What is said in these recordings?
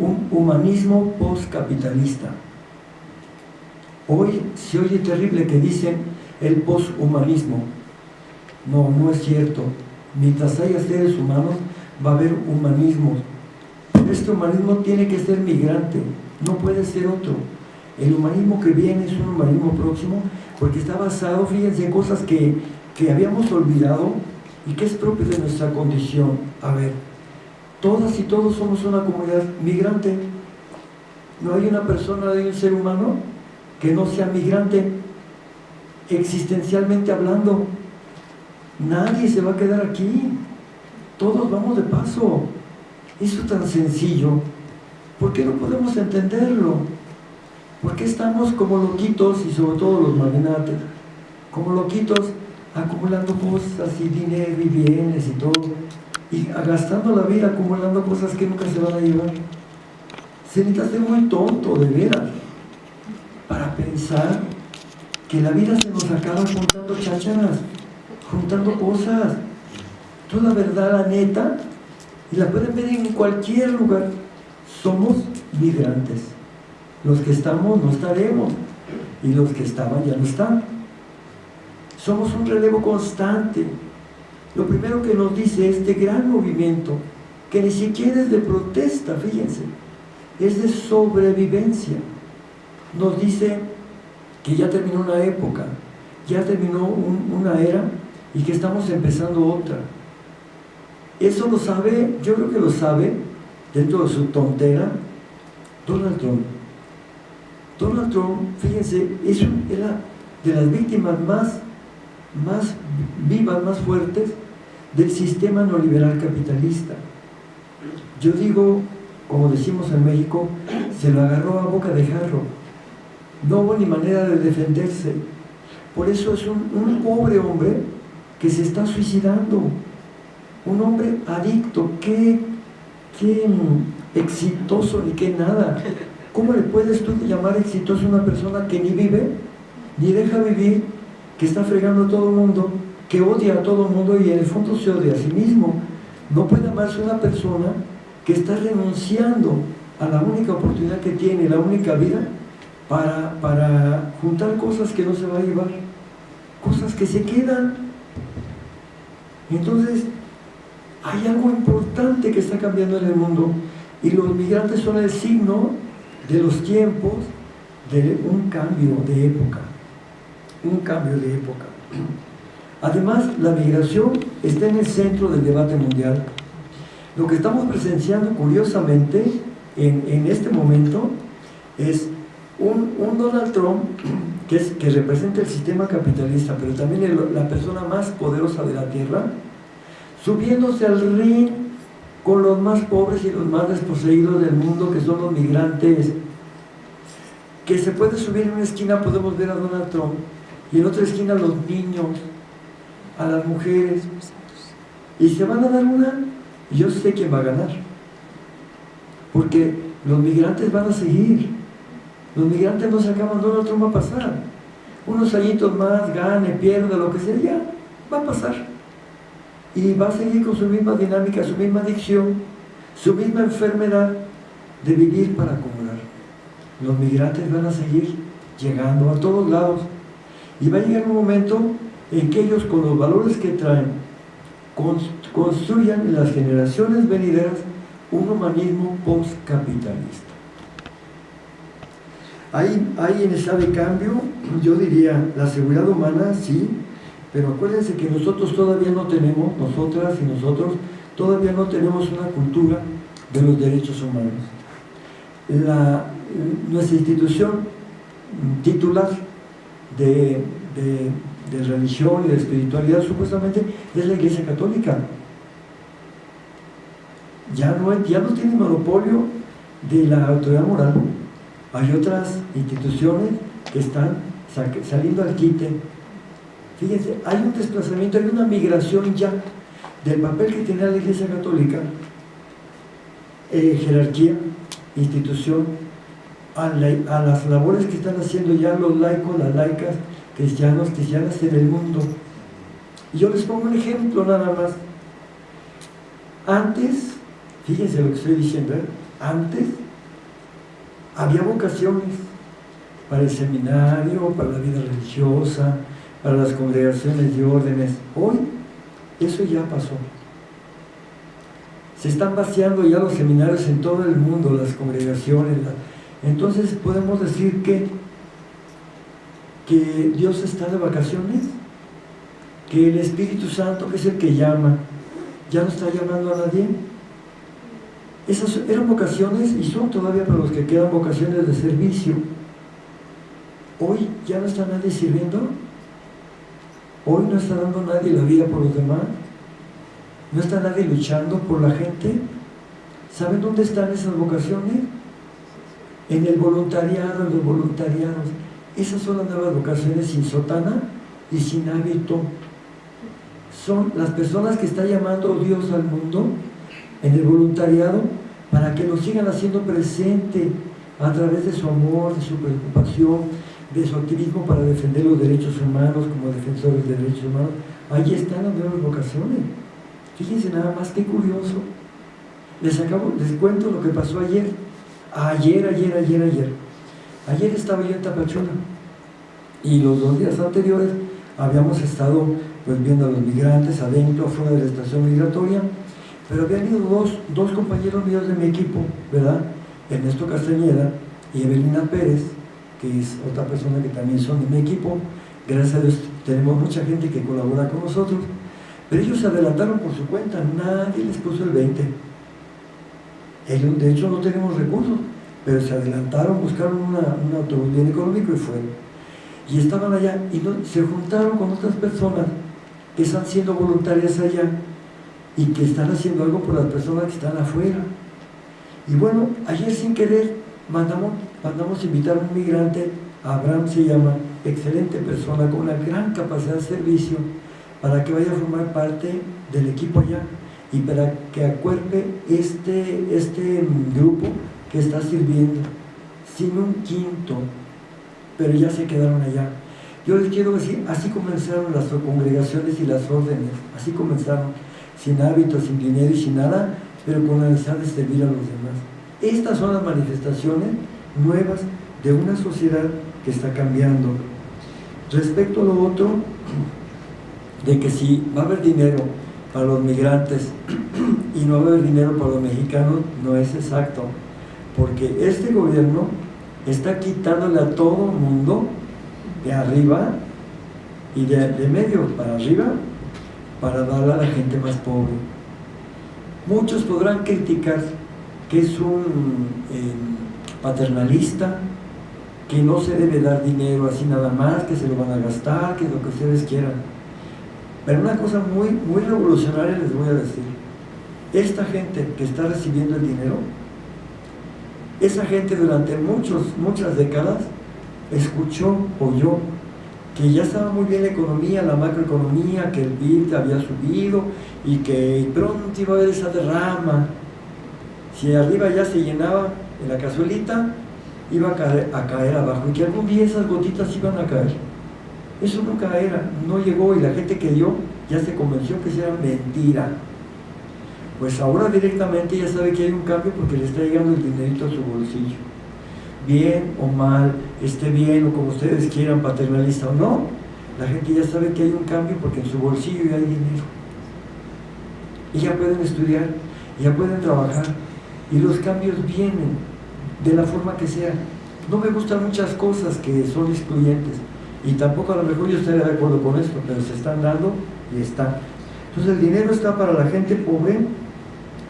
un humanismo postcapitalista. Hoy se oye terrible que dicen el posthumanismo. No, no es cierto. Mientras haya seres humanos, va a haber humanismo. Este humanismo tiene que ser migrante, no puede ser otro. El humanismo que viene es un humanismo próximo porque está basado, fíjense, en cosas que, que habíamos olvidado y que es propio de nuestra condición. A ver, todas y todos somos una comunidad migrante. No hay una persona, hay un ser humano que no sea migrante, existencialmente hablando. Nadie se va a quedar aquí. Todos vamos de paso. Eso es tan sencillo. ¿Por qué no podemos entenderlo? ¿Por qué estamos como loquitos, y sobre todo los magnates, como loquitos, acumulando cosas y dinero y bienes y todo, y gastando la vida acumulando cosas que nunca se van a llevar? Se necesita ser muy tonto, de veras, para pensar que la vida se nos acaba juntando chácharas, juntando cosas. Toda verdad, la neta, y la pueden ver en cualquier lugar. Somos migrantes. Los que estamos no estaremos, y los que estaban ya no están. Somos un relevo constante. Lo primero que nos dice este gran movimiento, que ni siquiera es de protesta, fíjense, es de sobrevivencia. Nos dice que ya terminó una época, ya terminó una era y que estamos empezando otra. Eso lo sabe, yo creo que lo sabe, dentro de su tontera, Donald Trump. Donald Trump, fíjense, es era de las víctimas más, más vivas, más fuertes del sistema neoliberal capitalista. Yo digo, como decimos en México, se lo agarró a boca de jarro. No hubo ni manera de defenderse. Por eso es un, un pobre hombre que se está suicidando un hombre adicto, qué, qué exitoso ni qué nada. ¿Cómo le puedes tú llamar exitoso a una persona que ni vive, ni deja vivir, que está fregando a todo el mundo, que odia a todo el mundo y en el fondo se odia a sí mismo? No puede amarse una persona que está renunciando a la única oportunidad que tiene, la única vida, para, para juntar cosas que no se va a llevar, cosas que se quedan. Entonces, hay algo importante que está cambiando en el mundo y los migrantes son el signo de los tiempos de un cambio de época. Un cambio de época. Además, la migración está en el centro del debate mundial. Lo que estamos presenciando, curiosamente, en, este momento, es un, Donald Trump que, es, que representa el sistema capitalista, pero también la persona más poderosa de la Tierra, subiéndose al ring con los más pobres y los más desposeídos del mundo, que son los migrantes, que se puede subir en una esquina, podemos ver a Donald Trump, y en otra esquina los niños, a las mujeres, y se van a dar una, yo sé quién va a ganar, porque los migrantes van a seguir, los migrantes no se acaban, Donald Trump va a pasar, unos añitos más, gane, pierda, lo que sea, ya, va a pasar. Y va a seguir con su misma dinámica, su misma adicción, su misma enfermedad de vivir para acumular. Los migrantes van a seguir llegando a todos lados. Y va a llegar un momento en que ellos con los valores que traen construyan en las generaciones venideras un humanismo postcapitalista. Hay, hay en esa de cambio, yo diría, la seguridad humana, sí, pero acuérdense que nosotros todavía no tenemos, nosotras y nosotros, todavía no tenemos una cultura de los derechos humanos. La, nuestra institución titular de, religión y de espiritualidad supuestamente es la Iglesia Católica. Ya no, ya no tiene monopolio de la autoridad moral. Hay otras instituciones que están saliendo al quite Fíjense, hay un desplazamiento, hay una migración ya del papel que tenía la Iglesia Católica, eh, jerarquía, institución, a, las labores que están haciendo ya los laicos, las laicas, cristianos, cristianas en el mundo. Y yo les pongo un ejemplo nada más. Antes, fíjense lo que estoy diciendo, ¿eh? antes había vocaciones para el seminario, para la vida religiosa, para las congregaciones de órdenes. Hoy eso ya pasó. Se están vaciando ya los seminarios en todo el mundo, las congregaciones. Entonces podemos decir que, que Dios está de vacaciones, que el Espíritu Santo, que es el que llama, ya no está llamando a nadie. Esas eran vocaciones y son todavía para los que quedan vocaciones de servicio. Hoy ya no está nadie sirviendo. Hoy no está dando nadie la vida por los demás. ¿No está nadie luchando por la gente? ¿Saben dónde están esas vocaciones? En el voluntariado, en los voluntariados. Esas son las nuevas vocaciones sin sotana y sin hábito. Son las personas que está llamando Dios al mundo en el voluntariado para que lo sigan haciendo presente a través de su amor, de su preocupación, de su activismo para defender los derechos humanos como defensores de derechos humanos. Ahí están las nuevas vocaciones. Fíjense nada más, qué curioso. Les, acabo, les cuento lo que pasó ayer. Ayer, ayer, ayer, ayer. Ayer estaba yo en Tapachula y los dos días anteriores habíamos estado pues, viendo a los migrantes adentro, fuera de la estación migratoria, pero habían ido dos, dos compañeros míos de mi equipo, ¿verdad? Ernesto Castañeda y Evelina Pérez, que es otra persona que también son de mi equipo. Gracias a Dios tenemos mucha gente que colabora con nosotros. Pero ellos se adelantaron por su cuenta, nadie les puso el 20. Ellos, de hecho, no tenemos recursos, pero se adelantaron, buscaron un autobús bien económico y fueron. Y estaban allá y se juntaron con otras personas que están siendo voluntarias allá y que están haciendo algo por las personas que están afuera. Y bueno, ayer sin querer mandamos, mandamos invitar a un migrante, Abraham se llama, excelente persona, con una gran capacidad de servicio, para que vaya a formar parte del equipo allá y para que acuerpe este, este grupo está sirviendo sin un quinto, pero ya se quedaron allá. Yo les quiero decir, así comenzaron las congregaciones y las órdenes, así comenzaron, sin hábitos, sin dinero y sin nada, pero con la necesidad de servir a los demás. Estas son las manifestaciones nuevas de una sociedad que está cambiando. Respecto a lo otro, de que si va a haber dinero para los migrantes y no va a haber dinero para los mexicanos, no es exacto. Porque este gobierno está quitándole a todo el mundo de arriba y de, medio para arriba para darle a la gente más pobre. Muchos podrán criticar que es un eh, paternalista, que no se debe dar dinero así nada más, que se lo van a gastar, que lo que ustedes quieran pero una cosa muy, muy revolucionaria les voy a decir. Esta gente que está recibiendo el dinero, esa gente durante muchos, muchas décadas escuchó, oyó, que ya estaba muy bien la economía, la macroeconomía, que el PIB había subido y que pronto iba a haber esa derrama. Si arriba ya se llenaba en la cazuelita, iba a caer, a caer abajo y que algún día esas gotitas iban a caer. Eso nunca era, no llegó y la gente que dio ya se convenció que era mentira. Pues ahora directamente ya sabe que hay un cambio porque le está llegando el dinerito a su bolsillo. Bien o mal, esté bien o como ustedes quieran, paternalista o no, la gente ya sabe que hay un cambio porque en su bolsillo ya hay dinero. Y ya pueden estudiar, ya pueden trabajar y los cambios vienen de la forma que sea. No me gustan muchas cosas que son excluyentes, y tampoco a lo mejor yo estaría de acuerdo con esto, pero se están dando y están. Entonces el dinero está para la gente pobre,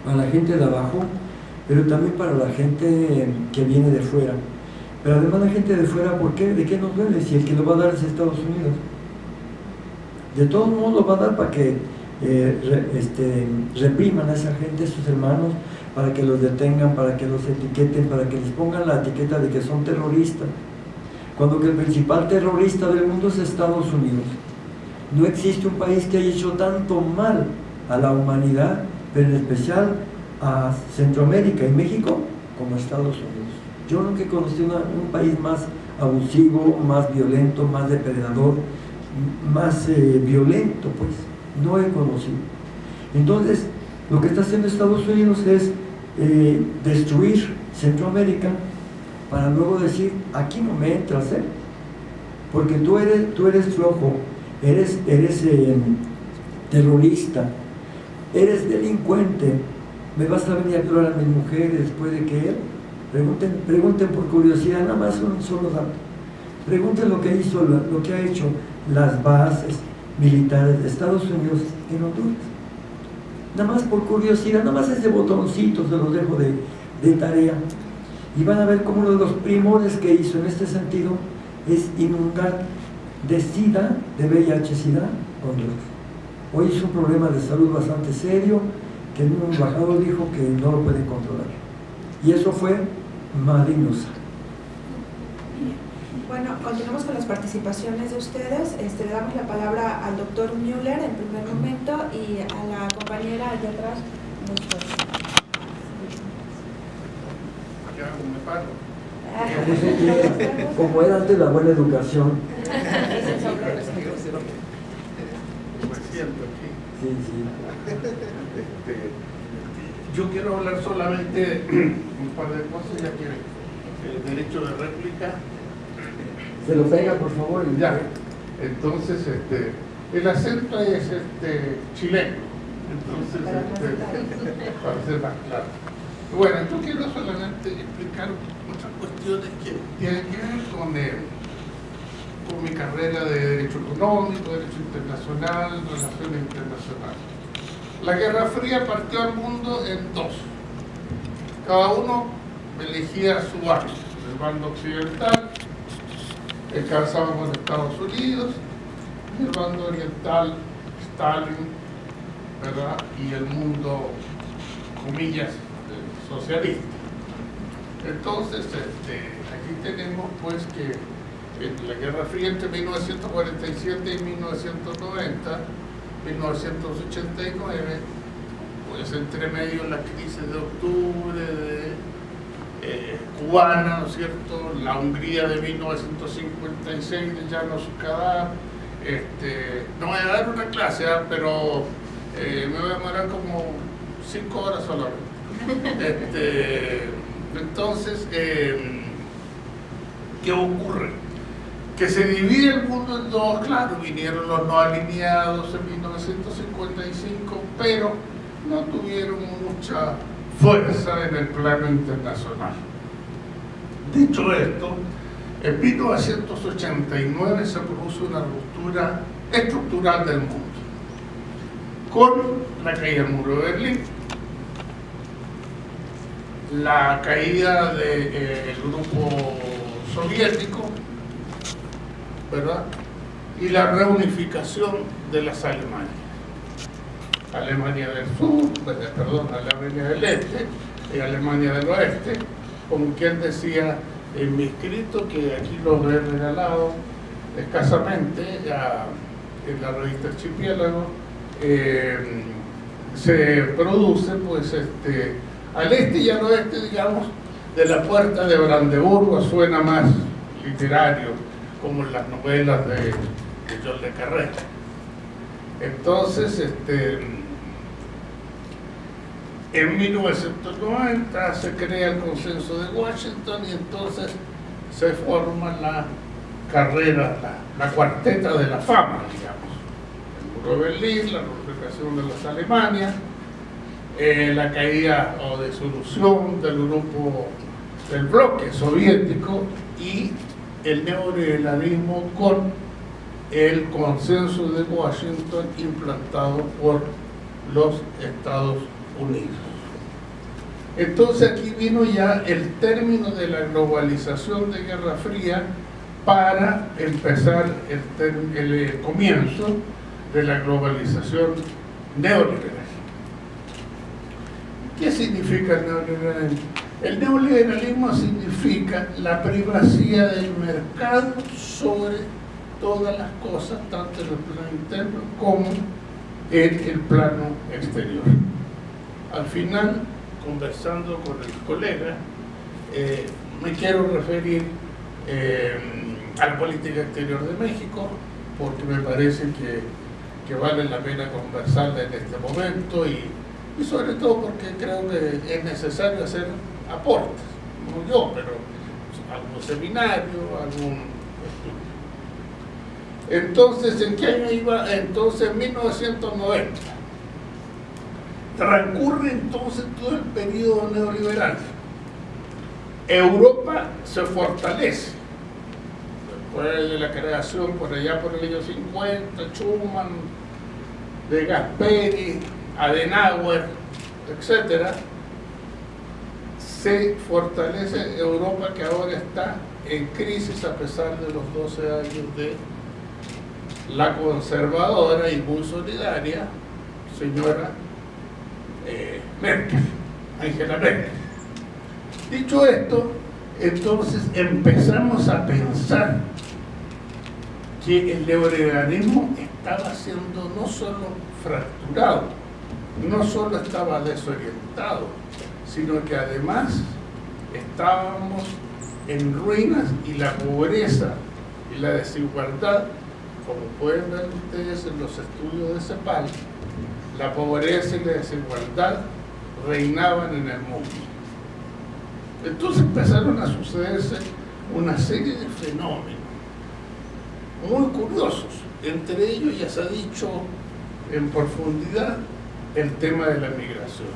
para la gente de abajo, pero también para la gente que viene de fuera. Pero además la gente de fuera, ¿por qué? ¿De qué nos duele? Si el que lo va a dar es Estados Unidos. De todos modos lo va a dar para que eh, este, repriman a esa gente, a sus hermanos, para que los detengan, para que los etiqueten, para que les pongan la etiqueta de que son terroristas cuando que el principal terrorista del mundo es Estados Unidos. No existe un país que haya hecho tanto mal a la humanidad, pero en especial a Centroamérica y México, como Estados Unidos. Yo nunca he conocido un país más abusivo, más violento, más depredador, más eh, violento, pues. No he conocido. Entonces, lo que está haciendo Estados Unidos es eh, destruir Centroamérica, para luego decir, aquí no me entras, ¿eh? Porque tú eres, tú eres flojo, eres, eres eh, terrorista, eres delincuente, me vas a venir a violar a mi mujer después de que él. Pregunten, pregunten por curiosidad, nada más un solo dato. Pregunten lo que hizo, lo que ha hecho las bases militares de Estados Unidos en Honduras. Nada más por curiosidad, nada más ese botoncito se los dejo de, de tarea. Y van a ver cómo uno de los primores que hizo en este sentido es inundar de SIDA, de VIH-SIDA, Honduras. Hoy es un problema de salud bastante serio que un embajador dijo que no lo puede controlar. Y eso fue malignosa. Bueno, continuamos con las participaciones de ustedes. Este, le damos la palabra al doctor Müller en primer momento y a la compañera de atrás. Como era antes la buena educación. Sí, sí. Este, yo quiero hablar solamente un par de cosas, ya que el derecho de réplica. Se lo pega, por favor. Ya. Entonces, este, el acento es este, chileno. Entonces, este, para ser más claro. Bueno, yo quiero solamente explicar otras cuestiones que tienen que ver con, el, con mi carrera de Derecho Económico, Derecho Internacional, Relaciones Internacionales. La Guerra Fría partió al mundo en dos. Cada uno elegía su bando. El bando occidental, encabezado por Estados Unidos, el bando oriental, Stalin, ¿verdad? Y el mundo, comillas, socialista. Entonces, este, aquí tenemos pues que en la Guerra Fría entre 1947 y 1990 1989, pues entre medio la crisis de octubre de, eh, cubana, ¿no es cierto? La Hungría de 1956 de Llanos Cadar, este, no voy a dar una clase, ¿ah? pero eh, me voy a demorar como cinco horas solamente. Este, entonces, em, ¿qué ocurre? Que se divide el mundo en dos, claro, vinieron los no alineados en 1955, pero no tuvieron mucha fuerza en el plano internacional. Dicho esto, en 1989 se produjo una ruptura estructural del mundo, con la caída del muro de Berlín, la caída del eh, grupo soviético, ¿verdad? Y la reunificación de las Alemanias. Alemania del Sur, pues, perdón, Alemania del Este y Alemania del Oeste, como quien decía en mi escrito, que aquí lo he regalado escasamente en la revista Archipiélago, eh, se produce pues este, al este y al oeste, digamos, de la puerta de Brandeburgo, suena más literario, como en las novelas de, de John Le Carré. Entonces, este, en 1990 se crea el consenso de Washington y entonces se forma la carrera, la, cuarteta de la fama, digamos. El muro de Berlín, la reunificación de las Alemanias, eh, la caída o disolución del grupo del bloque soviético y el neoliberalismo con el consenso de Washington implantado por los Estados Unidos. Entonces aquí vino ya el término de la globalización de Guerra Fría para empezar el, eh, comienzo de la globalización neoliberal. ¿Qué significa el neoliberalismo? El neoliberalismo significa la privacidad del mercado sobre todas las cosas, tanto en el plano interno como en el plano exterior. Al final, conversando con el colega, eh, me quiero referir eh, a la política exterior de México, porque me parece que, que vale la pena conversarla en este momento y, y sobre todo porque creo que es necesario hacer aportes, no yo, pero algún seminario, algún entonces, ¿en qué año iba? Entonces, en 1990. Transcurre entonces todo el periodo neoliberal. Europa se fortalece. Después de la creación por allá por el año 50, Schuman, de Gasperi, Adenauer, etc., se fortalece Europa que ahora está en crisis a pesar de los 12 años de la conservadora y muy solidaria señora eh, Merkel, Angela Merkel. Dicho esto, entonces empezamos a pensar que el neoliberalismo estaba siendo no solo fracturado, no solo estaba desorientado, sino que además estábamos en ruinas y la pobreza y la desigualdad como pueden ver ustedes en los estudios de CEPAL, la pobreza y la desigualdad reinaban en el mundo. Entonces empezaron a sucederse una serie de fenómenos muy curiosos. Entre ellos ya se ha dicho en profundidad el tema de la migración.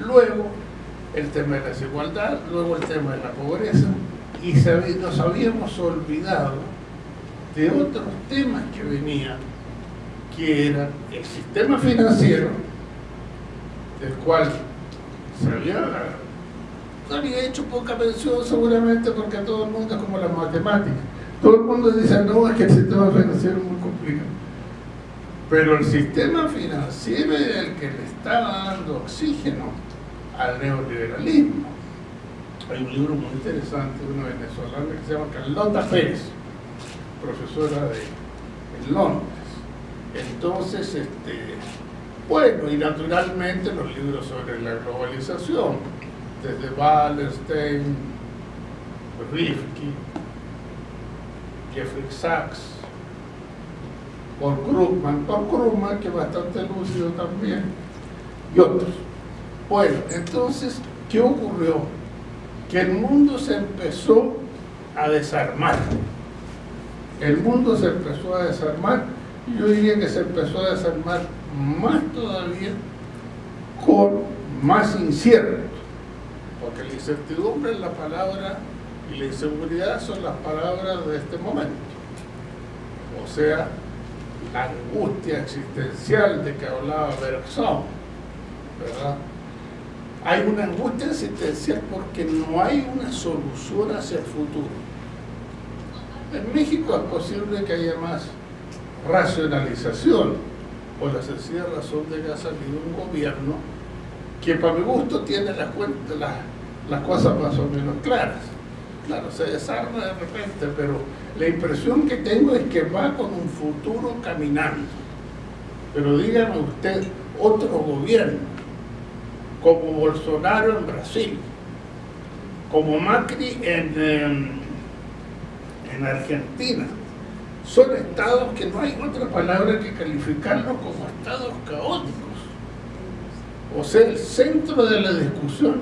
Luego el tema de la desigualdad, luego el tema de la pobreza y nos habíamos olvidado de otros temas que venían, que era el sistema financiero, del cual se había, hecho poca mención seguramente porque todo el mundo es como la matemática. Todo el mundo dice, no, es que el sistema financiero es muy complicado. Pero el sistema financiero es el que le estaba dando oxígeno al neoliberalismo. Hay un libro muy interesante de una venezolana que se llama Carlota Férez, profesora de, Londres. Entonces, este, bueno, y naturalmente los libros sobre la globalización, desde Wallerstein, Rifkin, Jeffrey Sachs, Paul Krugman, Paul Krugman que es bastante lúcido también, y otros. Bueno, entonces, ¿qué ocurrió? Que el mundo se empezó a desarmar el mundo se empezó a desarmar yo diría que se empezó a desarmar más todavía con más incierto porque la incertidumbre es la palabra y la inseguridad son las palabras de este momento o sea la angustia existencial de que hablaba Bergson ¿verdad? Hay una angustia existencial porque no hay una solución hacia el futuro en México es posible que haya más racionalización por la sencilla razón de que ha salido un gobierno que para mi gusto tiene las, cosas más o menos claras. Claro, se desarma de repente, pero la impresión que tengo es que va con un futuro caminando. Pero dígame usted, otro gobierno, como Bolsonaro en Brasil, como Macri en en Argentina. Son estados que no hay otra palabra que calificarlos como estados caóticos. O sea, el centro de la discusión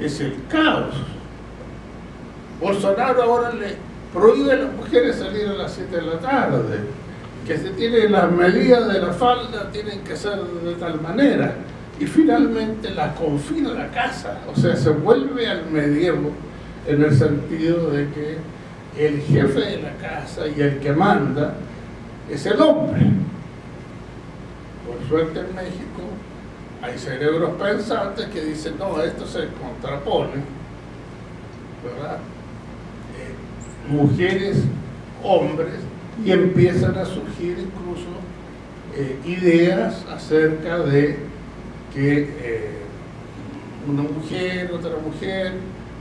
es el caos. Bolsonaro ahora le prohíbe a las mujeres salir a las 7 de la tarde, que se tienen las medidas de la falda, tienen que ser de tal manera, y finalmente las confina la casa, o sea, se vuelve al medievo en el sentido de que el jefe de la casa y el que manda es el hombre. Por suerte en México hay cerebros pensantes que dicen, no, esto se contrapone, ¿verdad? Eh, mujeres, hombres, y empiezan a surgir incluso eh, ideas acerca de que eh, una mujer, otra mujer,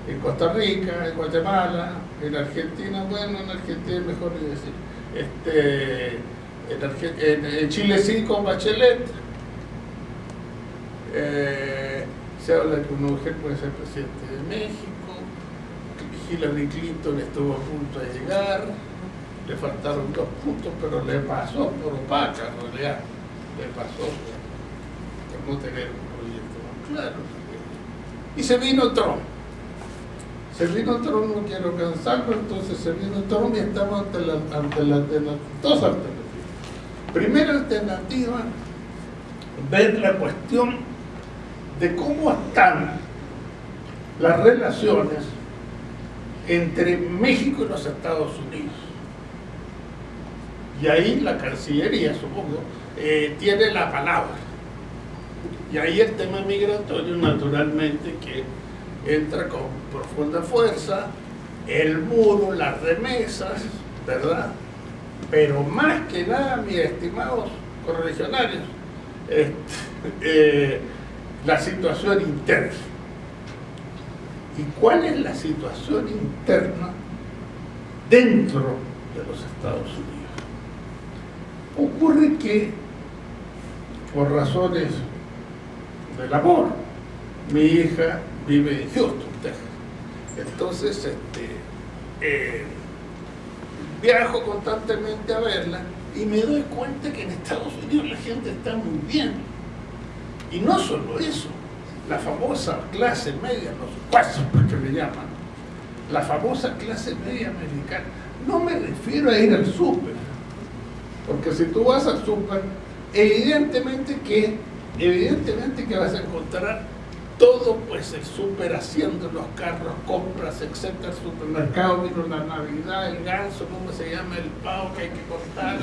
en Costa Rica, en Guatemala, en Argentina, bueno, en Argentina es mejor decir, este, en, Chile sí con Bachelet, eh, se habla que una mujer puede ser presidente de México, Hillary Clinton estuvo a punto de llegar, le faltaron dos puntos, pero le pasó por opaca en realidad, le pasó por no tener un proyecto claro. Y se vino Trump Se vino Trump, no quiero cansarlo, entonces se vino Trump y estamos ante, la, ante, la, dos alternativas. Primera alternativa, ver la cuestión de cómo están las relaciones entre México y los Estados Unidos. Y ahí la Cancillería, supongo, eh, tiene la palabra. Y ahí el tema migratorio, naturalmente, que entra con profunda fuerza, el muro, las remesas, ¿verdad? Pero más que nada, mis estimados correligionarios, este, eh, la situación interna. ¿Y cuál es la situación interna dentro de los Estados Unidos? Ocurre que, por razones del amor, mi hija vive en Houston, Texas. Entonces, este, eh, viajo constantemente a verla y me doy cuenta que en Estados Unidos la gente está muy bien. Y no solo eso, la famosa clase media, los cuasos que le llaman, la famosa clase media americana, no me refiero a ir al súper, porque si tú vas al súper, evidentemente que, evidentemente que vas a encontrar todo pues el súper haciendo los carros, compras, etcétera, el supermercado, vino la Navidad, el ganso, ¿cómo se llama? El pavo que hay que cortar.